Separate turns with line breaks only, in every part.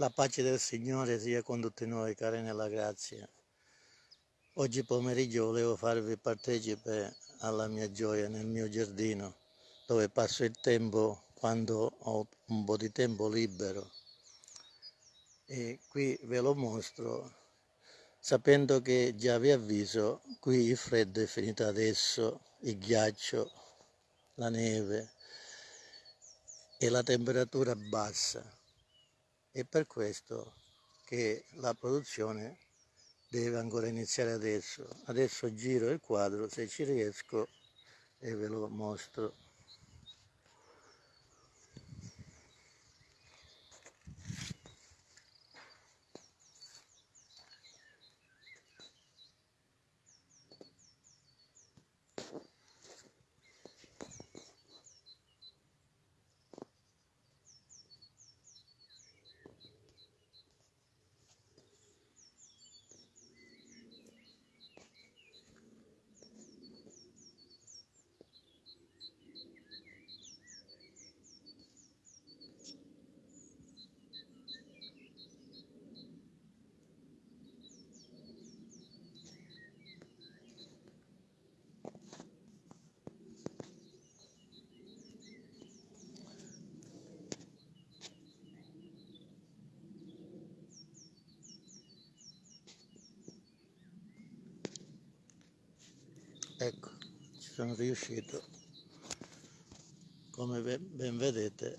La pace del Signore sia con tutti noi, cari nella grazia. Oggi pomeriggio volevo farvi partecipe alla mia gioia nel mio giardino, dove passo il tempo quando ho un po' di tempo libero. E qui ve lo mostro, sapendo che già vi avviso, qui il freddo è finito adesso, il ghiaccio, la neve e la temperatura bassa è per questo che la produzione deve ancora iniziare adesso. Adesso giro il quadro se ci riesco e ve lo mostro. Ecco ci sono riuscito. Come ben vedete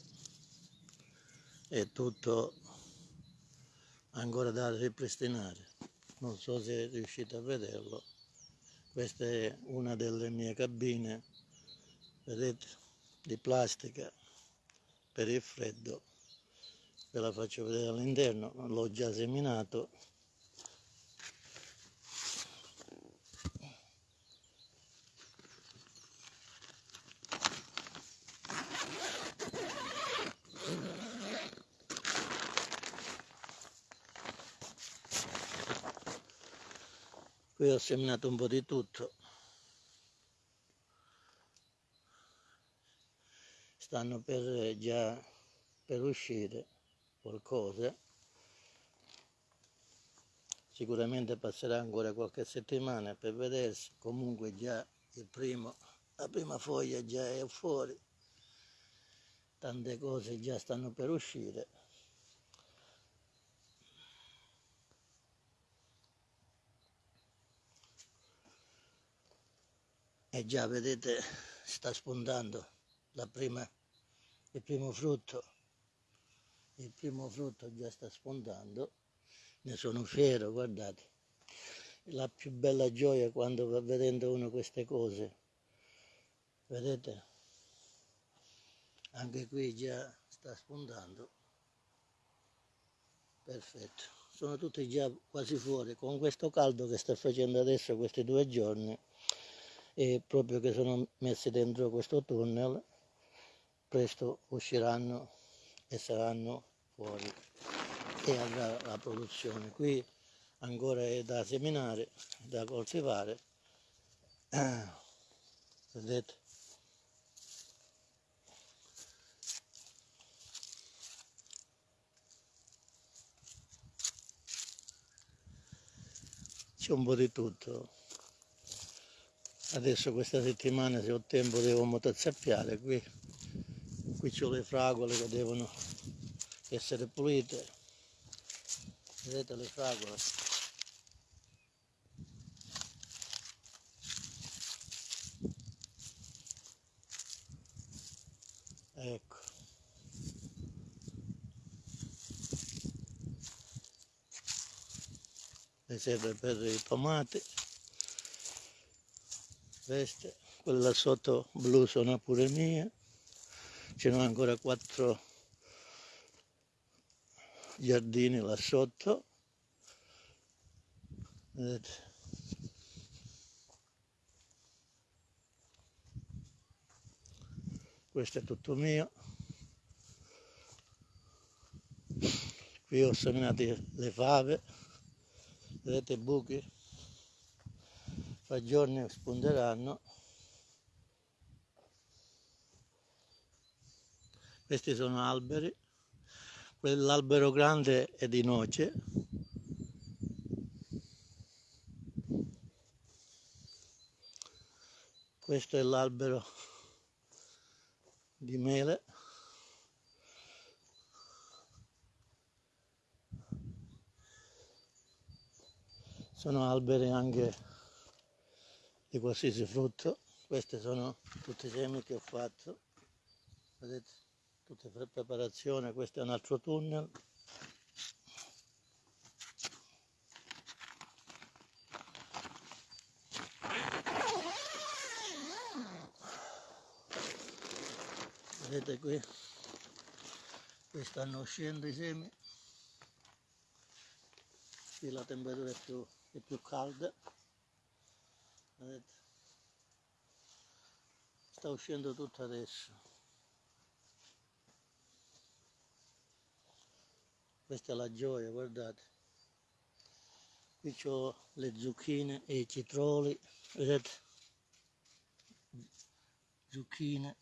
è tutto ancora da ripristinare. Non so se riuscite a vederlo. Questa è una delle mie cabine vedete di plastica per il freddo. Ve la faccio vedere all'interno l'ho già seminato ho seminato un po' di tutto. Stanno per già per uscire qualcosa. Sicuramente passerà ancora qualche settimana per vedersi. Comunque già il primo la prima foglia già è fuori. Tante cose già stanno per uscire e già vedete sta spuntando la prima, il primo frutto. Il primo frutto già sta spuntando. Ne sono fiero guardate. La più bella gioia quando va vedendo uno queste cose. Vedete? Anche qui già sta spuntando. Perfetto. Sono tutti già quasi fuori. Con questo caldo che sta facendo adesso questi due giorni e proprio che sono messi dentro questo tunnel presto usciranno e saranno fuori e avrà la produzione. Qui ancora è da seminare da coltivare. Vedete? C'è un po' di tutto adesso questa settimana se ho tempo devo motozappiare qui qui ho le fragole che devono essere pulite. Vedete le fragole? Ecco. Le serve per i tomati veste quella sotto blu sono pure mia. Ce n'ho ancora quattro giardini là sotto. Vedete. Questo è tutto mio. Qui ho seminato le fave. Vedete i buchi giorni spunteranno questi sono alberi. Quell'albero grande è di noce. Questo è l'albero di mele. Sono alberi anche di qualsiasi frutto. Queste sono tutti i semi che ho fatto. Vedete tutte per preparazione questo è un altro tunnel. Vedete qui qui stanno uscendo i semi. Qui la temperatura è più, è più calda vedete sta uscendo tutto adesso. Questa è la gioia guardate. Qui ho le zucchine e i citroli vedete? Zucchine.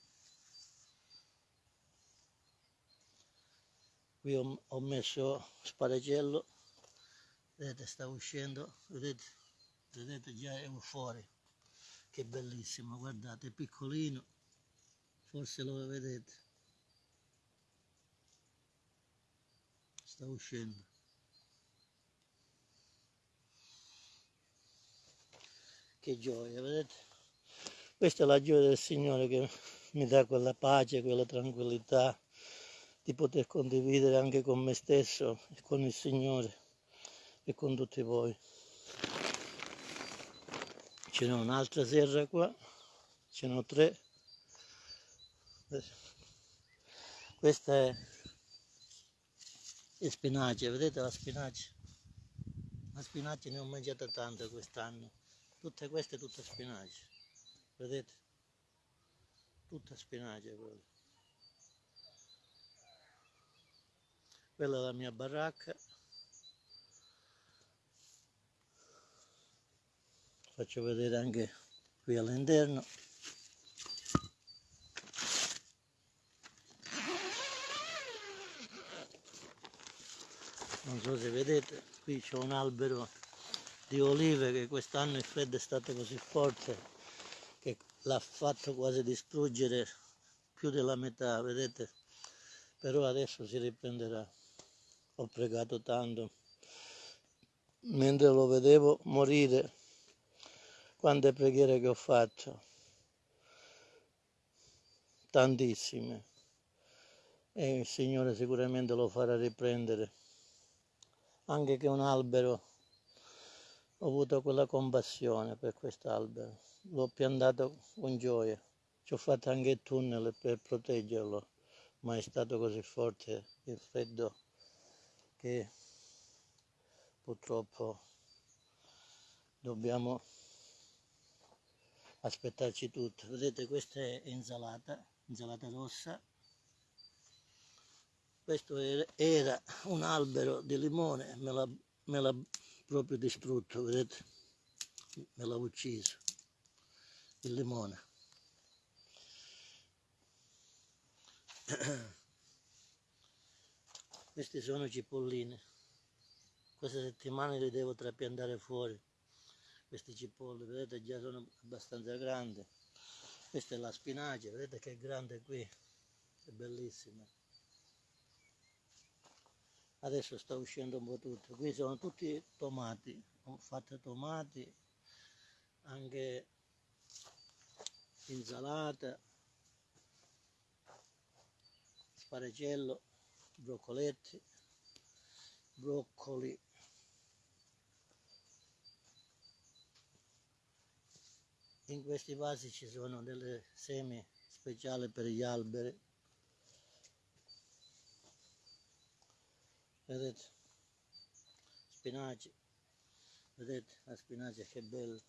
Qui ho, ho messo sparagello vedete sta uscendo vedete vedete già è fuori. Che bellissimo guardate è piccolino. Forse lo vedete. Sta uscendo. Che gioia vedete? Questa è la gioia del Signore che mi dà quella pace quella tranquillità di poter condividere anche con me stesso e con il Signore e con tutti voi. Ce n'è un'altra serra qua, ce n'ho tre. Questa è il spinaci, vedete la spinaci? La spinaci ne ho mangiata tanta quest'anno. Tutte queste tutte spinaci, vedete? Tutta spinaci quella. Quella è la mia baracca. Faccio vedere anche qui all'interno. Non so se vedete qui c'è un albero di olive che quest'anno il freddo è stato così forte che l'ha fatto quasi distruggere più della metà vedete? Però adesso si riprenderà. Ho pregato tanto. Mentre lo vedevo morire quante preghiere che ho fatto, tantissime, e il Signore sicuramente lo farà riprendere. Anche che un albero, ho avuto quella compassione per quest'albero, l'ho piantato con gioia, ci ho fatto anche il tunnel per proteggerlo, ma è stato così forte il freddo che purtroppo dobbiamo aspettarci tutto. Vedete questa è insalata insalata rossa. Questo era un albero di limone me l'ha, proprio distrutto vedete? Me l'ha ucciso il limone. Queste sono cipolline queste settimane le devo trapiantare fuori questi cipolle vedete già sono abbastanza grandi. Questa è la spinacia vedete che è grande qui è bellissima. Adesso sta uscendo un po' tutto. Qui sono tutti tomati ho fatto tomati anche insalata sparagello broccoletti broccoli in questi vasi ci sono delle semi speciali per gli alberi. Vedete? Spinaci. Vedete la spinacia che bella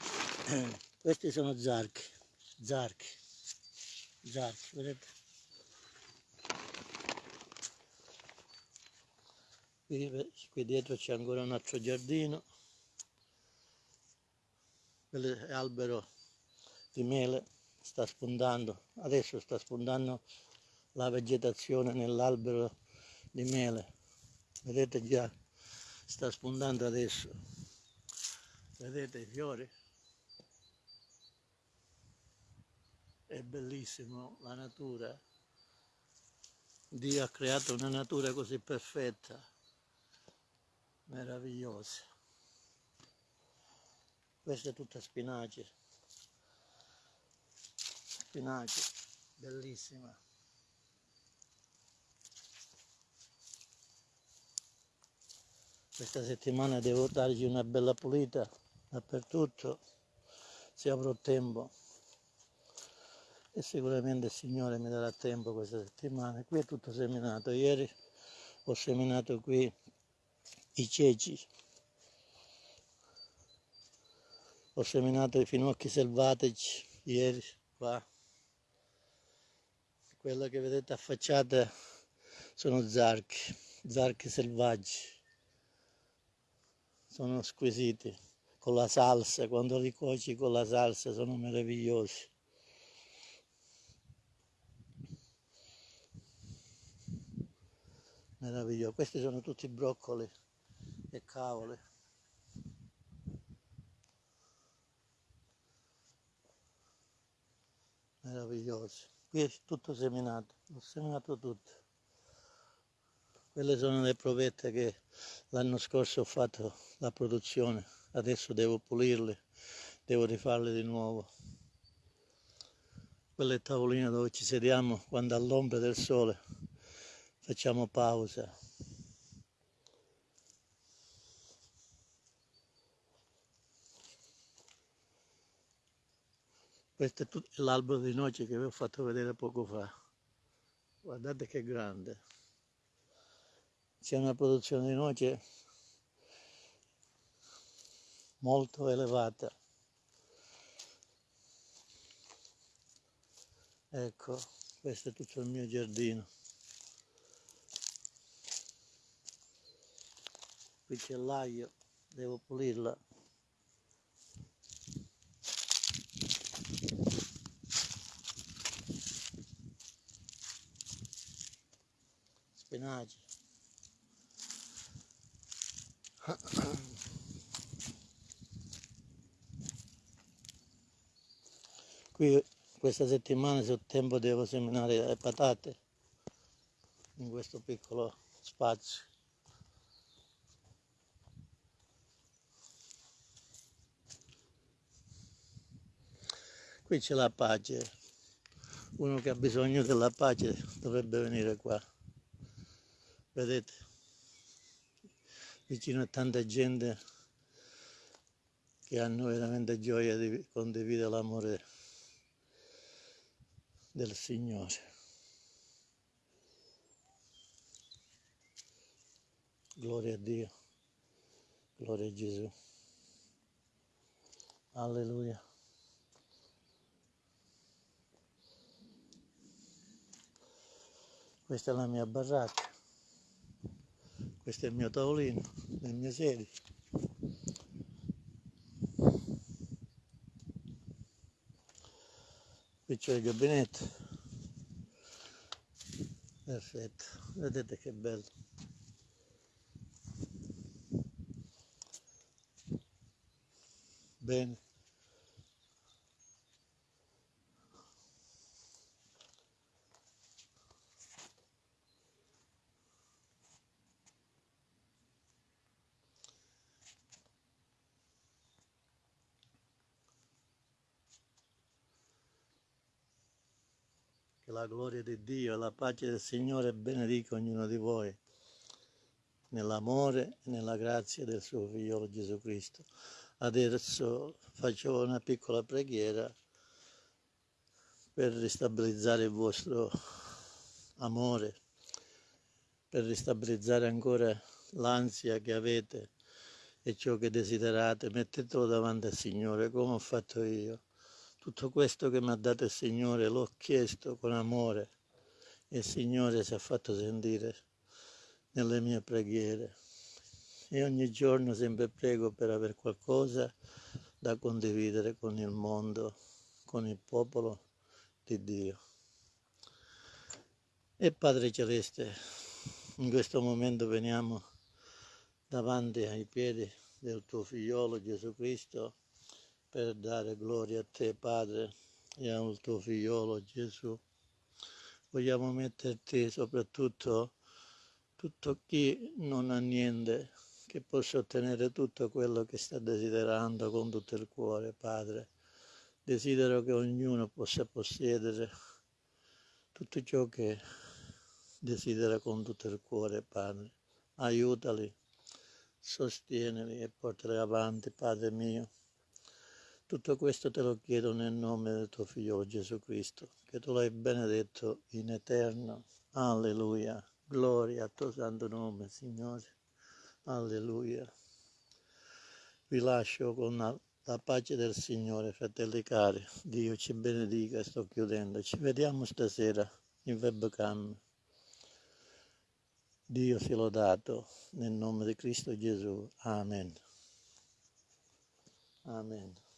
questi sono zarchi. Zarchi. Zarchi vedete? Qui, qui dietro c'è ancora un altro giardino l'albero di mele sta spuntando, adesso sta spuntando la vegetazione nell'albero di mele. Vedete già, sta spuntando adesso. Vedete i fiori? È bellissimo la natura. Dio ha creato una natura così perfetta, meravigliosa. Questa è tutta spinaci. Spinaci, bellissima. Questa settimana devo dargli una bella pulita dappertutto, se avrò tempo. E sicuramente il Signore mi darà tempo questa settimana. Qui è tutto seminato. Ieri ho seminato qui i ceci ho seminato i finocchi selvatici ieri qua. Quella che vedete affacciata sono zarchi zarchi selvaggi. Sono squisiti con la salsa quando li cuoci con la salsa sono meravigliosi. Meraviglioso questi sono tutti broccoli e cavoli meravigliosi. Qui è tutto seminato, ho seminato tutto. Quelle sono le provette che l'anno scorso ho fatto la produzione, adesso devo pulirle, devo rifarle di nuovo. Quelle è tavolina dove ci sediamo quando all'ombra del sole facciamo pausa. Questo è l'albero di noce che vi ho fatto vedere poco fa. Guardate che grande. C'è una produzione di noce molto elevata. Ecco, questo è tutto il mio giardino. Qui c'è l'aglio, devo pulirla. spinaci. Qui questa settimana se ho tempo devo seminare le patate in questo piccolo spazio. Qui c'è la pace, uno che ha bisogno della pace dovrebbe venire qua. Vedete? Vicino a tanta gente che hanno veramente gioia di condividere l'amore del Signore. Gloria a Dio, gloria a Gesù. Alleluia. Questa è la mia baracca questo è il mio tavolino le mie sedie qui c'è il gabinetto. Perfetto. Vedete che bello. Bene Che la gloria di Dio e la pace del Signore benedica ognuno di voi nell'amore e nella grazia del suo figliolo Gesù Cristo. Adesso faccio una piccola preghiera per ristabilizzare il vostro amore, per ristabilizzare ancora l'ansia che avete e ciò che desiderate. Mettetelo davanti al Signore come ho fatto io tutto questo che mi ha dato il Signore l'ho chiesto con amore e il Signore si è fatto sentire nelle mie preghiere. E ogni giorno sempre prego per avere qualcosa da condividere con il mondo, con il popolo di Dio. E Padre Celeste, In questo momento veniamo davanti ai piedi del tuo figliolo Gesù Cristo per dare gloria a te Padre e al tuo figliolo Gesù. Vogliamo metterti soprattutto tutto chi non ha niente, che possa ottenere tutto quello che sta desiderando con tutto il cuore, Padre. Desidero che ognuno possa possedere tutto ciò che desidera con tutto il cuore, Padre. Aiutali, sostienili e portali avanti, Padre mio. Tutto questo te lo chiedo nel nome del tuo figlio Gesù Cristo, che tu l'hai benedetto in eterno. Alleluia. Gloria al tuo santo nome, Signore. Alleluia. Vi lascio con la, la pace del Signore, fratelli cari. Dio ci benedica, sto chiudendo. Ci vediamo stasera in webcam. Dio sia lodato nel nome di Cristo Gesù. Amen. Amen.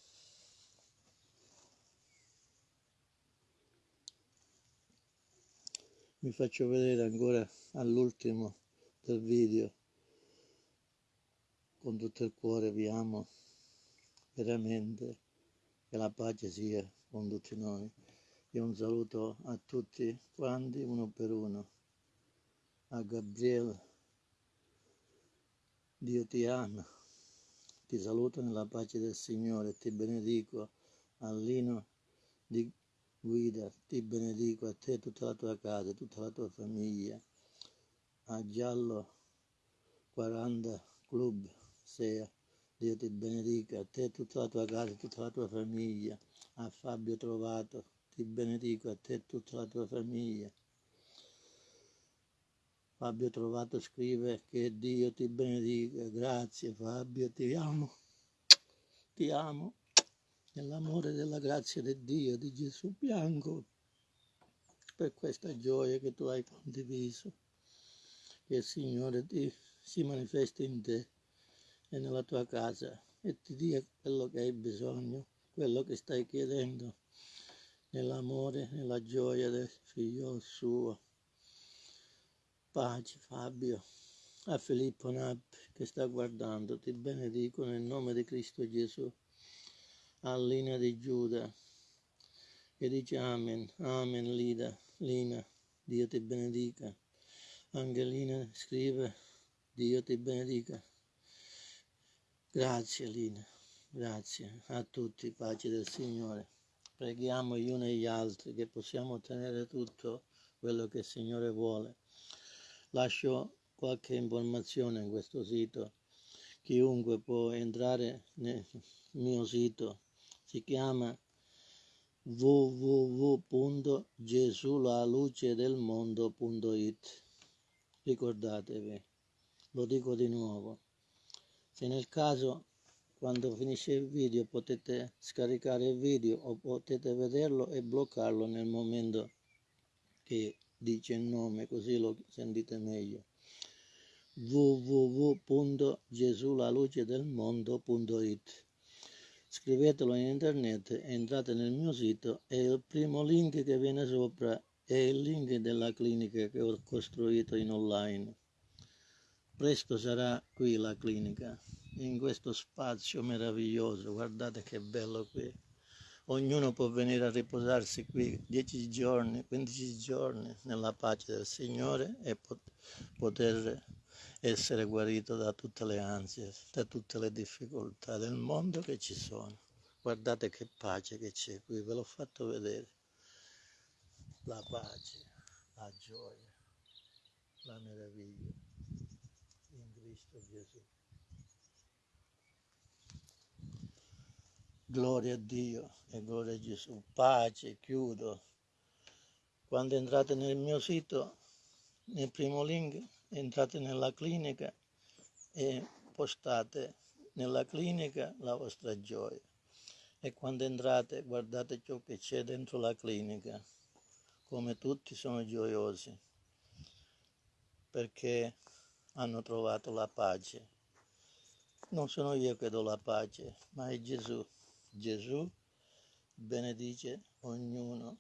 Vi faccio vedere ancora all'ultimo del video. Con tutto il cuore vi amo veramente. Che la pace sia con tutti noi. E un saluto a tutti quanti, uno per uno a Gabriele. Dio ti ama, ti saluto nella pace del Signore, ti benedico a Lino di Guida, ti benedico a te, tutta la tua casa, tutta la tua famiglia, a Giallo 40 Club Sea, Dio ti benedica, a te, tutta la tua casa, tutta la tua famiglia, a Fabio Trovato, ti benedico, a te, tutta la tua famiglia Fabio Trovato scrive che Dio ti benedica. Grazie Fabio, ti amo. Ti amo. Nell'amore della grazia di Dio, di Gesù bianco, per questa gioia che tu hai condiviso. Che il Signore ti, si manifesti in te e nella tua casa e ti dia quello che hai bisogno, quello che stai chiedendo, nell'amore, nella gioia del figlio suo pace Fabio, a Filippo Nappi che sta guardando, ti benedico nel nome di Cristo Gesù, a Lina di Giuda che dice Amen, Amen Lida, Lina, Dio ti benedica. Angelina scrive, Dio ti benedica. Grazie Lina, grazie a tutti, pace del Signore. Preghiamo gli uni e gli altri che possiamo ottenere tutto quello che il Signore vuole. Lascio qualche informazione in questo sito. Chiunque può entrare nel mio sito. Si chiama www.gesulalucedelmondo.it Ricordatevi, lo dico di nuovo. Se nel caso quando finisce il video potete scaricare il video o potete vederlo e bloccarlo nel momento che dice il nome così lo sentite meglio. www.gesulalucedelmondo.it scrivetelo in internet entrate nel mio sito e il primo link che viene sopra è il link della clinica che ho costruito in online. Presto sarà qui la clinica in questo spazio meraviglioso guardate che bello qui. Ognuno può venire a riposarsi qui 10 giorni, 15 giorni nella pace del Signore e poter essere guarito da tutte le ansie, da tutte le difficoltà del mondo che ci sono. Guardate che pace che c'è qui, ve l'ho fatto vedere. La pace, la gioia, la meraviglia in Cristo Gesù. Gloria a Dio e gloria a Gesù. Pace, chiudo. Quando entrate nel mio sito, nel primo link, entrate nella clinica e postate nella clinica la vostra gioia. E quando entrate guardate ciò che c'è dentro la clinica, come tutti sono gioiosi, perché hanno trovato la pace. Non sono io che do la pace, ma è Gesù. Gesù benedice ognuno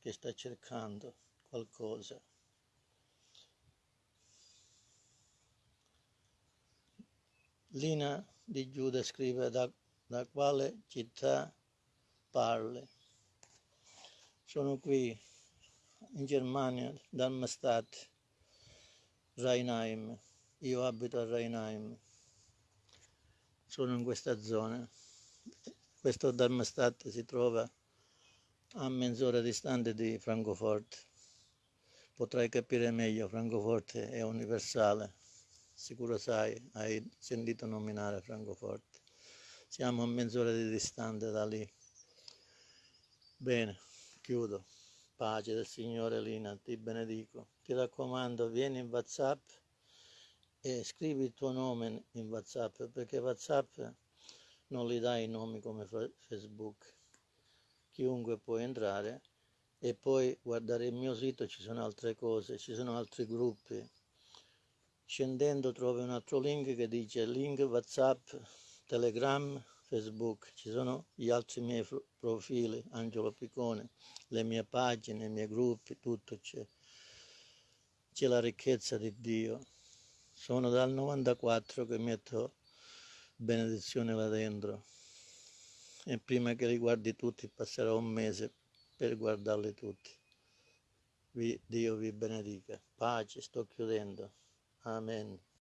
che sta cercando qualcosa. Lina di Giuda scrive da, da quale città parli. Sono qui in Germania, Darmstadt, Rheinheim. Io abito a Rheinheim. Sono in questa zona. Questo Darmstadt si trova a mezz'ora distante di Francoforte. Potrai capire meglio, Francoforte è universale. Sicuro sai, hai sentito nominare Francoforte. Siamo a mezz'ora di distante da lì. Bene, chiudo. Pace del Signore Lina, ti benedico. Ti raccomando, vieni in WhatsApp e scrivi il tuo nome in WhatsApp perché WhatsApp non li dà i nomi come Facebook. Chiunque può entrare e poi guardare il mio sito, ci sono altre cose, ci sono altri gruppi. Scendendo trovi un altro link che dice link WhatsApp, Telegram, Facebook, ci sono gli altri miei profili, Angelo Piccone, le mie pagine, i miei gruppi, tutto c'è. C'è la ricchezza di Dio. Sono dal 94 che metto benedizione là dentro e prima che li guardi tutti passerà un mese per guardarli tutti. Vi, Dio vi benedica. Pace, sto chiudendo. Amen.